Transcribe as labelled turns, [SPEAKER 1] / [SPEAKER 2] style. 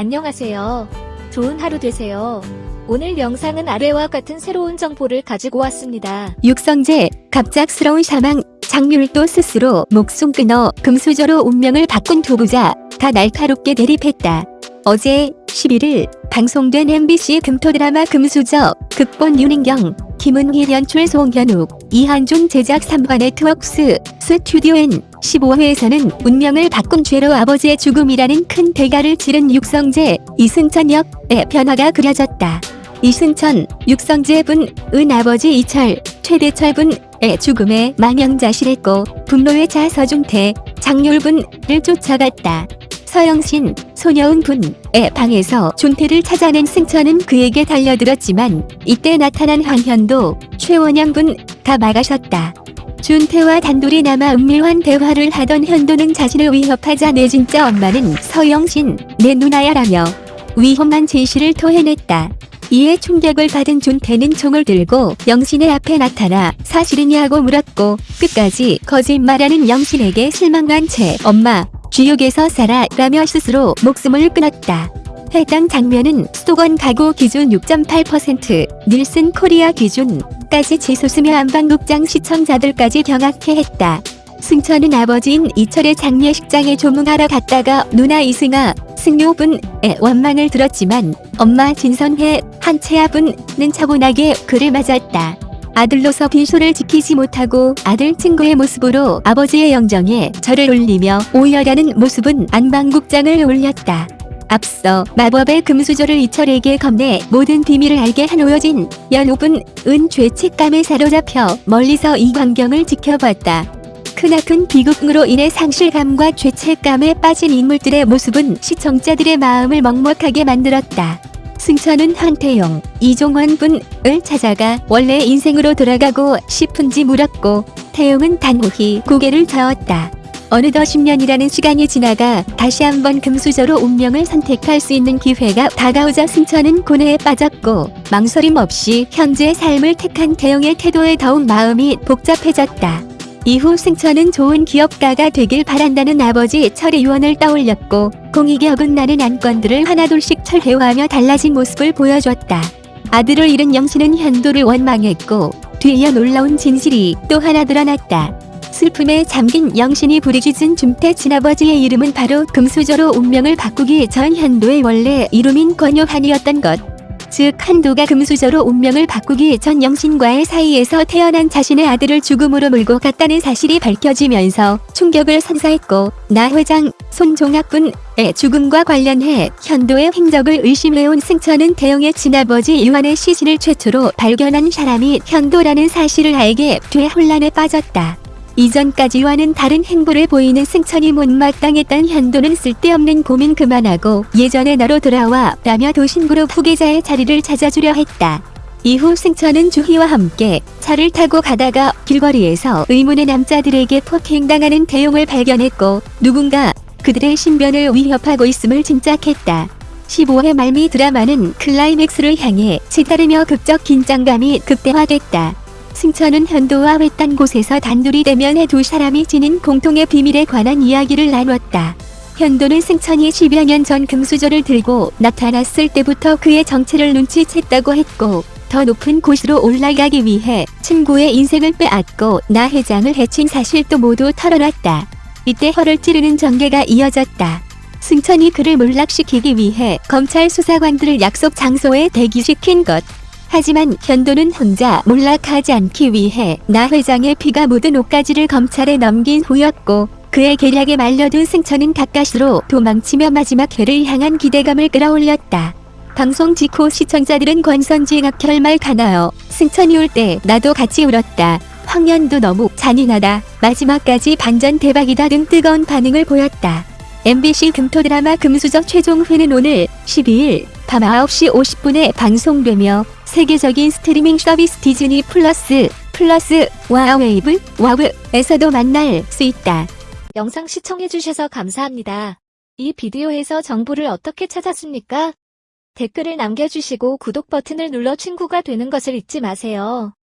[SPEAKER 1] 안녕하세요. 좋은 하루 되세요. 오늘 영상은 아래와 같은 새로운 정보를 가지고 왔습니다.
[SPEAKER 2] 육성재 갑작스러운 사망 장률도 스스로 목숨 끊어 금수저로 운명을 바꾼 두 부자 다 날카롭게 대립했다. 어제 11일 방송된 MBC 금토 드라마 금수저 극본 윤인경 김은희 연출 송현욱 이한준 제작 3화 네트워크스 스튜디오엔 15회에서는 운명을 바꾼 죄로 아버지의 죽음이라는 큰 대가를 치른 육성재 이승천 역의 변화가 그려졌다. 이승천, 육성재 분, 은 아버지 이철, 최대철 분의 죽음에 망연자실했고 분노에 차 서준태, 장률 분을 쫓아갔다. 서영신, 소녀은 분의 방에서 준태를 찾아낸 승천은 그에게 달려들었지만 이때 나타난 황현도, 최원영 분다 막아섰다. 준태와 단둘이 남아 은밀한 대화를 하던 현도는 자신을 위협하자 내 진짜 엄마는 서영신, 내 누나야라며 위험한 제시를 토해냈다. 이에 충격을 받은 준태는 총을 들고 영신의 앞에 나타나 사실이냐고 물었고 끝까지 거짓말하는 영신에게 실망한 채 엄마 쥐옥에서 살아 라며 스스로 목숨을 끊었다. 해당 장면은 수도권 가구 기준 6.8% 닐슨 코리아 기준 까지 치솟으며 안방극장 시청자들까지 경악해 했다. 승천은 아버지인 이철의 장례식장에 조문하러 갔다가 누나 이승아, 승효분의 원망을 들었지만 엄마 진선혜, 한채아분은 차분하게 그를 맞았다. 아들로서 빈소를 지키지 못하고 아들 친구의 모습으로 아버지의 영정에 절을 올리며 오열하는 모습은 안방국장을 올렸다. 앞서 마법의 금수저를 이철에게 건네 모든 비밀을 알게 한 오여진 연옥은 은 죄책감에 사로잡혀 멀리서 이 광경을 지켜봤다. 크나큰 비극으로 인해 상실감과 죄책감에 빠진 인물들의 모습은 시청자들의 마음을 먹먹하게 만들었다. 승천은 한태용, 이종원 분을 찾아가 원래 인생으로 돌아가고 싶은지 물었고 태용은 단호히 고개를 저었다. 어느덧 10년이라는 시간이 지나가 다시 한번 금수저로 운명을 선택할 수 있는 기회가 다가오자 승천은 고뇌에 빠졌고 망설임 없이 현재의 삶을 택한 태용의 태도에 더욱 마음이 복잡해졌다. 이후 승천은 좋은 기업가가 되길 바란다는 아버지 철의 유언을 떠올렸고 공익에 어긋나는 안건들을 하나둘씩 철회하며 달라진 모습을 보여줬다. 아들을 잃은 영신은 현도를 원망했고 뒤이어 놀라운 진실이 또 하나 드러났다. 슬픔에 잠긴 영신이 부르짖은 준태 친아버지의 이름은 바로 금수저로 운명을 바꾸기 전 현도의 원래 이름인 권요한이었던 것. 즉 한도가 금수저로 운명을 바꾸기 전 영신과의 사이에서 태어난 자신의 아들을 죽음으로 몰고 갔다는 사실이 밝혀지면서 충격을 선사했고 나 회장 손종학군의 죽음과 관련해 현도의 행적을 의심해온 승천은 태영의 친아버지 유한의 시신을 최초로 발견한 사람이 현도라는 사실을 알게 돼 혼란에 빠졌다. 이전까지와는 다른 행보를 보이는 승천이 못마땅했던 현도는 쓸데없는 고민 그만하고 예전의 나로 돌아와 라며 도신그룹 후계자의 자리를 찾아주려 했다. 이후 승천은 주희와 함께 차를 타고 가다가 길거리에서 의문의 남자들에게 폭행당하는 대용을 발견했고 누군가 그들의 신변을 위협하고 있음을 짐작했다. 15회 말미 드라마는 클라이맥스를 향해 치달으며 극적 긴장감이 극대화됐다. 승천은 현도와 외딴 곳에서 단둘이 대면해 두 사람이 지닌 공통의 비밀에 관한 이야기를 나눴다. 현도는 승천이 10여 년 전 금수저를 들고 나타났을 때부터 그의 정체를 눈치챘다고 했고 더 높은 곳으로 올라가기 위해 친구의 인생을 빼앗고 나 회장을 해친 사실도 모두 털어놨다. 이때 허를 찌르는 전개가 이어졌다. 승천이 그를 몰락시키기 위해 검찰 수사관들을 약속 장소에 대기시킨 것. 하지만 현도는 혼자 몰락하지 않기 위해 나 회장의 피가 묻은 옷가지를 검찰에 넘긴 후였고 그의 계략에 말려든 승천은 가까스로 도망치며 마지막 회를 향한 기대감을 끌어올렸다. 방송 직후 시청자들은 권선징악 결말 가나요? 승천이 울때 나도 같이 울었다. 황현도 너무 잔인하다. 마지막까지 반전 대박이다 등 뜨거운 반응을 보였다. MBC 금토 드라마 금수저 최종회는 오늘 12일 밤 9시 50분에 방송되며 세계적인 스트리밍 서비스 디즈니 플러스 플러스 와 웨이브 Wavve에서도 만날 수 있다.
[SPEAKER 1] 영상 시청해주셔서 감사합니다. 이 비디오에서 정보를 어떻게 찾았습니까? 댓글을 남겨주시고 구독 버튼을 눌러 친구가 되는 것을 잊지 마세요.